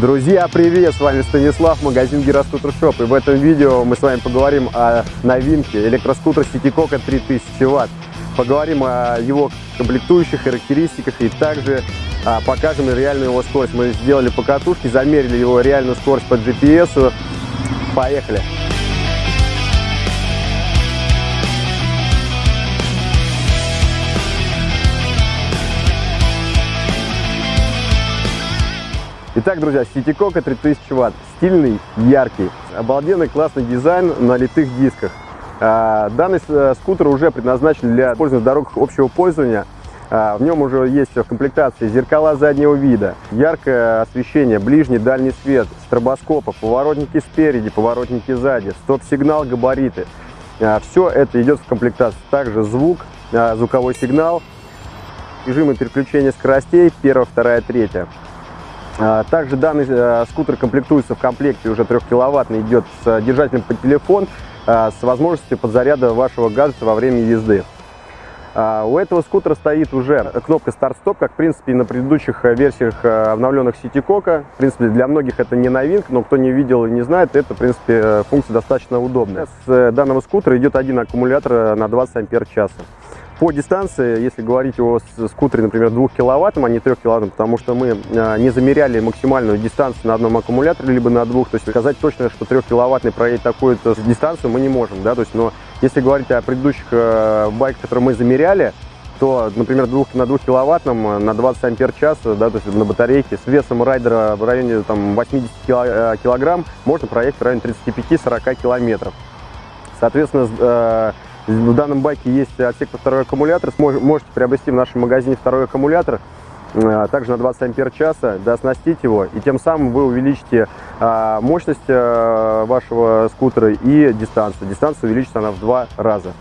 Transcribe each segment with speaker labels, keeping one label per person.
Speaker 1: Друзья, привет! С вами Станислав, магазин Гироскутер Шоп. И в этом видео мы с вами поговорим о новинке электроскутера Ситикока 3000 Вт. Поговорим о его комплектующих характеристиках и также а, покажем реальную его скорость. Мы сделали покатушки, замерили его реальную скорость по GPS. Поехали! Итак, друзья, CityCoca 3000 Вт. Стильный, яркий, обалденный классный дизайн на литых дисках. А, данный э, скутер уже предназначен для использования дорог общего пользования. А, в нем уже есть все в комплектации зеркала заднего вида, яркое освещение, ближний, дальний свет, стробоскопы, поворотники спереди, поворотники сзади, стоп-сигнал, габариты. А, все это идет в комплектации. Также звук, звуковой сигнал, режимы переключения скоростей, 1, 2, 3 также данный э, скутер комплектуется в комплекте уже 3-киловаттный, идет с держателем под телефон, а, с возможностью подзаряда вашего гаджета во время езды. А, у этого скутера стоит уже кнопка старт-стоп, как в принципе и на предыдущих э, версиях э, обновленных Ситикока. В принципе, для многих это не новинка, но кто не видел и не знает, это в принципе функция достаточно удобная. С данного скутера идет один аккумулятор на 20 ампер часа. По дистанции, если говорить о скутере, например, 2 киловаттом, а не 3 киловаттом, потому что мы а, не замеряли максимальную дистанцию на одном аккумуляторе, либо на двух, то есть сказать точно, что 3 киловаттный проедет такую-то дистанцию мы не можем, да, то есть, но если говорить о предыдущих э, байках, которые мы замеряли, то, например, двух, на 2 киловаттном э, на 20 ампер час, да, то есть на батарейке с весом райдера в районе там, 80 э, килограмм можно проехать в районе 35-40 километров. Соответственно, в данном байке есть отсек под второй аккумулятор. Можете приобрести в нашем магазине второй аккумулятор, э, также на 20 ампер часа, дооснастить его. И тем самым вы увеличите а, мощность э, вашего скутера и дистанцию. Дистанция увеличится она в два раза.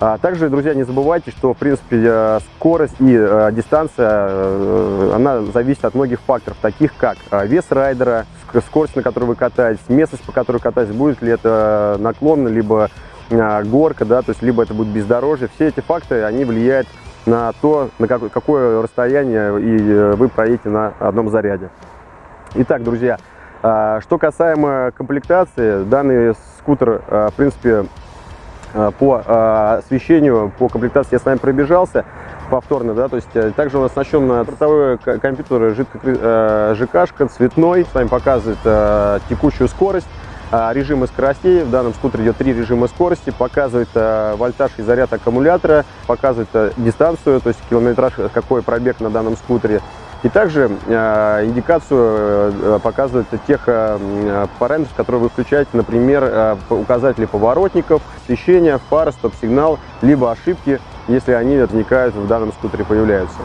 Speaker 1: А также, друзья, не забывайте, что, в принципе, э, скорость и дистанция, она зависит от многих факторов, таких как вес райдера, скорость, на которой вы катаетесь, местность, по которой катаетесь, будет ли это наклон, либо а, горка, да, то есть либо это будет бездорожье. Все эти факторы, они влияют на то, на какое, какое расстояние и э, вы проедете на одном заряде. Итак, друзья, а, что касаемо комплектации, данный скутер, а, в принципе, по освещению, по комплектации я с вами пробежался повторно, да, то есть э, также он оснащен на бортовой компьютер ЖК, цветной, с вами показывает текущую скорость, а, режимы скоростей. В данном скутере идет три режима скорости, показывает а, вольтаж и заряд аккумулятора, показывает а, дистанцию, то есть километраж, какой пробег на данном скутере. И также индикацию показывает тех параметров, которые вы включаете, например, указатели поворотников, освещение, фар, стоп-сигнал, либо ошибки, если они возникают в данном скутере, появляются.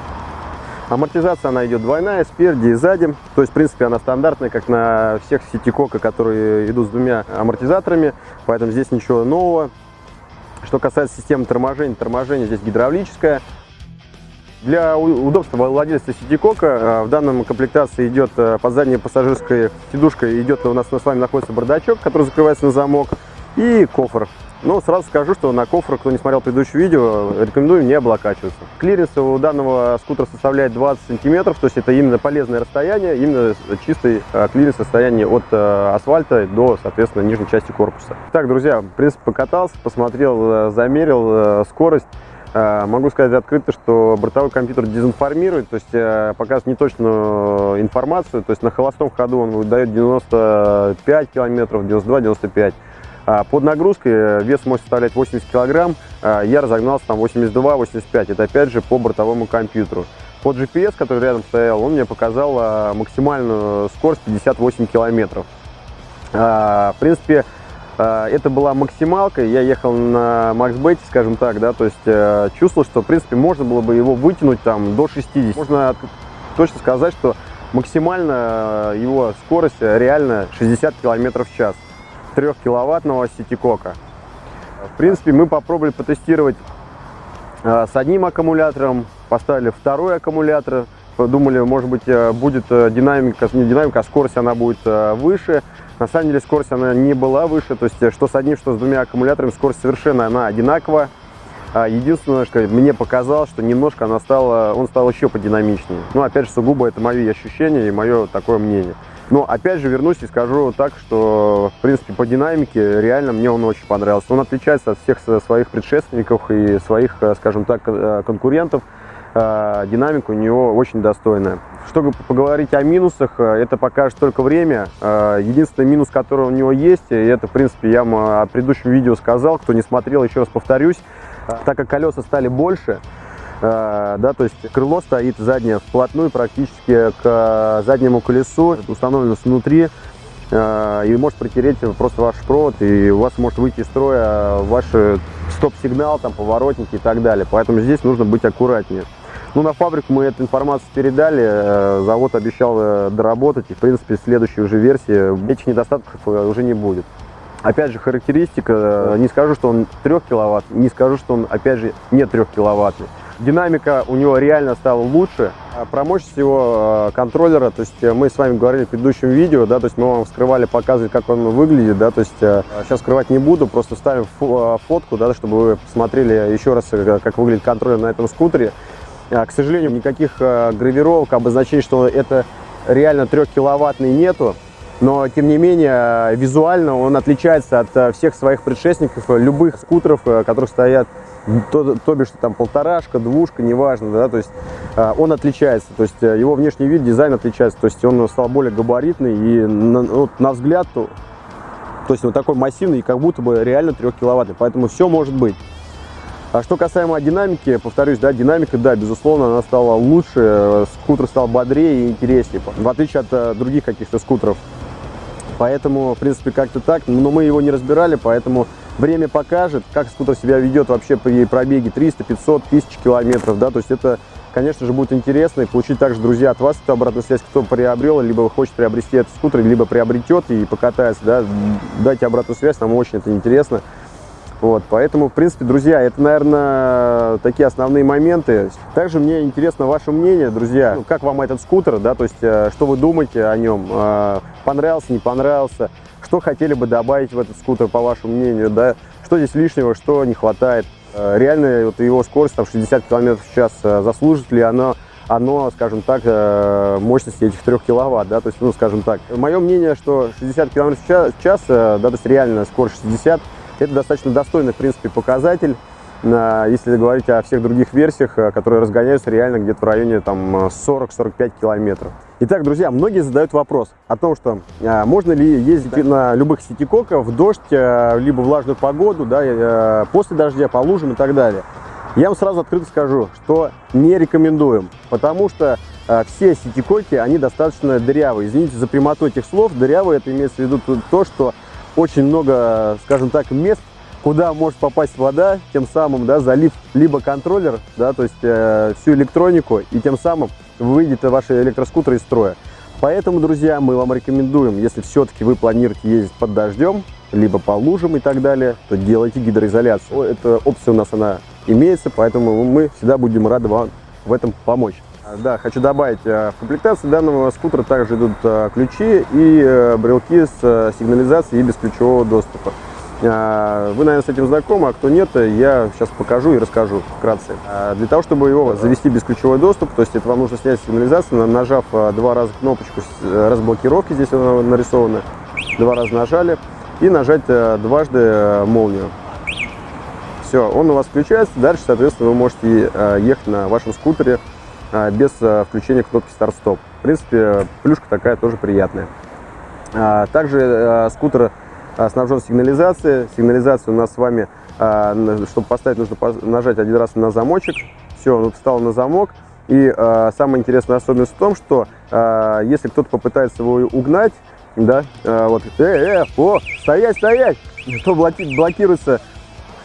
Speaker 1: Амортизация она идет двойная, спереди и сзади. То есть, в принципе, она стандартная, как на всех сетикока, которые идут с двумя амортизаторами. Поэтому здесь ничего нового. Что касается системы торможения, торможение здесь гидравлическое. Для удобства владельца сетикока э, в данном комплектации идет э, под задней пассажирской сидушкой идет у нас с вами находится бардачок, который закрывается на замок, и кофр. Но сразу скажу, что на кофр, кто не смотрел предыдущее видео, рекомендую не облокачиваться. Клиренс у данного скутера составляет 20 сантиметров, то есть это именно полезное расстояние, именно чистый э, клиренс расстояние от э, асфальта до, соответственно, нижней части корпуса. Так, друзья, в принципе, покатался, посмотрел, э, замерил скорость. Могу сказать открыто, что бортовой компьютер дезинформирует, то есть показывает неточную информацию, то есть на холостом ходу он выдает 95 километров, 92-95 а, под нагрузкой э, вес может составлять 80 килограмм, а, я разогнался там 82-85, это опять же по бортовому компьютеру. Под GPS, который рядом стоял, он мне показал а, максимальную скорость 58 километров. В принципе, это была максималка, я ехал на максбете, скажем так, да, то есть э, чувствовал, что, в принципе, можно было бы его вытянуть там до 60. Можно точно сказать, что максимально э, его скорость реально 60 километров в час. 3-киловаттного сетикока. В принципе, мы попробовали потестировать э, с одним аккумулятором, поставили второй аккумулятор, думали, может быть, э, будет э, динамика, не динамика, а скорость она будет выше. На самом деле скорость она не была выше, то есть что с одним, что с двумя аккумуляторами, скорость совершенно она одинакова. А единственное, что мне показалось, что немножко она стала, он стал еще подинамичнее. Ну, опять же, сугубо это мои ощущения и мое такое мнение. Но опять же вернусь и скажу так, что в принципе по динамике реально мне он очень понравился. Он отличается от всех своих предшественников и своих, э, скажем так, э, конкурентов. Э, динамика у него очень достойная. Чтобы поговорить о минусах, это покажет только время. Единственный минус, который у него есть, и это в принципе я о предыдущем видео сказал, кто не смотрел, еще раз повторюсь, так как колеса стали больше, да, то есть крыло стоит заднее вплотную практически к заднему колесу, установлено снутри, э, и может протереть просто ваш провод, и у вас может выйти из строя ваш стоп-сигнал, там, поворотники и так далее. Поэтому здесь нужно быть аккуратнее. Ну, на фабрику мы эту информацию передали, э, завод обещал доработать, и, в принципе, в следующей уже версии этих недостатков уже не будет. Опять же, характеристика, не скажу, что он 3 киловатт, не скажу, что он, опять же, не 3 киловаттный. Динамика у него реально стала лучше. А про мощность его э, контроллера, то есть э, мы с вами говорили в предыдущем видео, да, то есть мы вам вскрывали, показывали, как он выглядит, да, то есть сейчас э, скрывать не буду, просто ставим фотку, да, чтобы вы посмотрели еще раз, как выглядит контроллер на этом скутере. К сожалению, никаких гравировок, обозначений, что это реально 3 киловаттный нету но тем не менее визуально он отличается от всех своих предшественников, любых скутеров, которые стоят, то, то бишь там полторашка, двушка, неважно, да, то есть он отличается, то есть его внешний вид, дизайн отличается, то есть он стал более габаритный и на, вот, на взгляд, то, то есть он такой массивный и как будто бы реально 3 киловаттный, поэтому все может быть. А что касаемо динамики, повторюсь, да, динамика, да, безусловно, она стала лучше, скутер стал бодрее и интереснее, в отличие от других каких-то скутеров. Поэтому, в принципе, как-то так. Но мы его не разбирали, поэтому время покажет, как скутер себя ведет вообще при пробеге 300, 500, 1000 километров. Да? То есть это, конечно же, будет интересно. И получить также, друзья, от вас эту обратную связь, кто приобрел, либо хочет приобрести этот скутер, либо приобретет и покатается. Да? Дайте обратную связь, нам очень это интересно. Вот, поэтому, в принципе, друзья, это, наверное, такие основные моменты. Также мне интересно ваше мнение, друзья, ну, как вам этот скутер, да, то есть, э, что вы думаете о нем, э, понравился, не понравился, что хотели бы добавить в этот скутер, по вашему мнению, да, что здесь лишнего, что не хватает. Э, реально, вот его скорость, там, 60 км в час, заслужит ли оно оно, скажем так, мощности этих 3 киловатт, да, то есть, ну, скажем так. Мое мнение, что 60 км в час да, то есть реально скорость 60 это достаточно достойный, в принципе, показатель, если говорить о всех других версиях, э, которые разгоняются реально где-то в районе 40-45 километров. Итак, друзья, многие задают вопрос о том, что а, можно ли ездить на любых сетикоках в дождь, а, либо влажную погоду, да, а, после дождя, по лужам и так далее. Я вам сразу открыто скажу, что не рекомендуем, потому что а, все сетикоки, они достаточно дырявые. Извините за прямоту этих слов, дырявые это имеется в виду то, что очень много, скажем так, мест, куда может попасть вода, тем самым, да, залив либо контроллер, да, то есть э, всю электронику, и тем самым выйдет ваш электроскутер из строя. Поэтому, друзья, мы вам рекомендуем, если все-таки вы планируете ездить под дождем, либо по лужам и так далее, то делайте гидроизоляцию. Эта опция у нас она имеется, поэтому мы всегда будем рады вам в этом помочь. А, да, хочу добавить, э, в комплектации данного скутера также идут э, ключи и э, брелки с сигнализацией и бесключевого доступа. А, вы, наверное, с этим знакомы, а кто нет, я сейчас покажу и расскажу вкратце. А, для того, чтобы его завести бесключевой доступ, то есть это вам нужно снять сигнализацию, нажав два раза кнопочку разблокировки, здесь она нарисована, два раза нажали, и нажать дважды молнию. Все, он у вас включается, дальше, соответственно, вы можете ехать на вашем скутере без а, включения кнопки старт-стоп. В принципе, плюшка такая тоже приятная. А, также скутер снабжен сигнализацией. Сигнализация у нас с вами, чтобы поставить, нужно нажать один раз на замочек. Все, он встал на замок. И самая интересная особенность в том, что если кто-то попытается его угнать, да, вот, э, э, о, стоять, стоять, то блокируется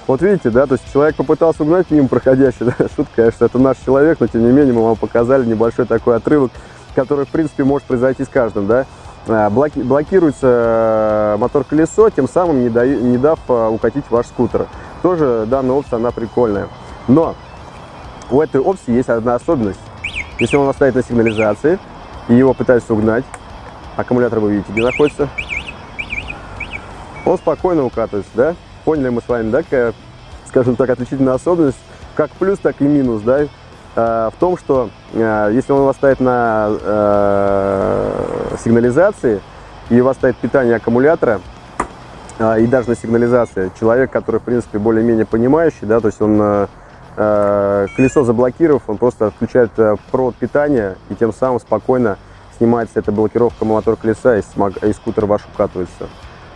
Speaker 1: вот видите, да, то есть человек попытался угнать мимо проходящий, да, шутка, конечно, это наш человек, но тем не менее мы вам показали небольшой такой отрывок, который, в принципе, может произойти с каждым, да. А, блоки, блокируется э, мотор-колесо, тем самым не, да, не дав а, укатить ваш скутер. Тоже данная опция, она прикольная. Но у этой опции есть одна особенность. Если он стоит на сигнализации, и его пытаются угнать, аккумулятор вы видите, где находится, он спокойно укатывается, да? Поняли мы с вами, да, какая, скажем так, отличительная особенность, как плюс, так и минус, да, э, в том, что э, если он у вас стоит на э, сигнализации, и у вас стоит питание аккумулятора, а, и даже на сигнализации, человек, который, в принципе, более-менее понимающий, да, то есть он э, э, колесо заблокировав, он просто отключает э, провод питания, и тем самым спокойно снимается эта блокировка мотор колеса, и, и скутер ваш укатывается.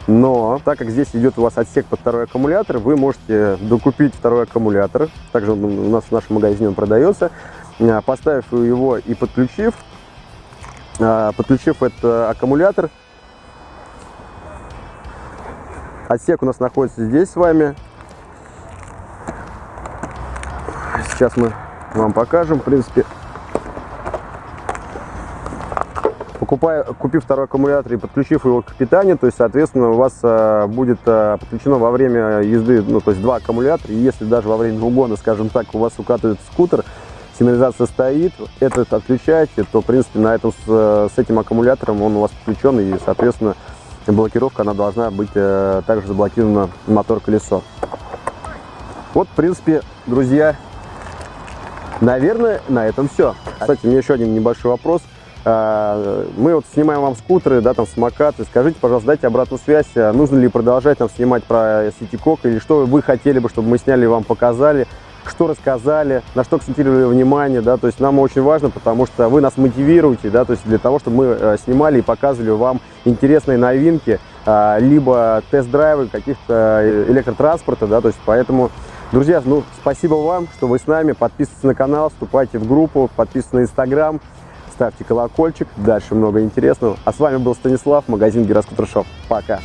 Speaker 1: Но, так как здесь идет у вас отсек под второй аккумулятор, вы можете докупить второй аккумулятор, также он у нас в нашем магазине он продается, поставив его и подключив, подключив этот аккумулятор, Отсек у нас находится здесь с вами. Сейчас мы вам покажем, в принципе. Покупая, купив второй аккумулятор и подключив его к питанию, то есть, соответственно, у вас а, будет а, подключено во время езды, ну, то есть два аккумулятора. И если даже во время угона, скажем так, у вас укатывает скутер, сигнализация стоит, этот отключаете, то, в принципе, на этом, с, с этим аккумулятором он у вас подключен, и, соответственно, блокировка, она должна быть э, также заблокирована мотор-колесо. Вот, в принципе, друзья, наверное, на этом все. Кстати, у меня еще один небольшой вопрос. Э, мы вот снимаем вам скутеры, да, там самокаты. Скажите, пожалуйста, дайте обратную связь. Э, нужно ли продолжать нам снимать про Ситикок или что вы хотели бы, чтобы мы сняли вам показали? Что рассказали, на что акцентировали внимание, да, то есть нам очень важно, потому что вы нас мотивируете, да, то есть для того, чтобы мы э, снимали и показывали вам интересные новинки, а, либо тест-драйвы каких-то э, электротранспорта, да, то есть поэтому, друзья, ну, спасибо вам, что вы с нами, подписывайтесь на канал, вступайте в группу, подписывайтесь на инстаграм, ставьте колокольчик, дальше много интересного. А с вами был Станислав, магазин Гироскутер Шоп. Пока!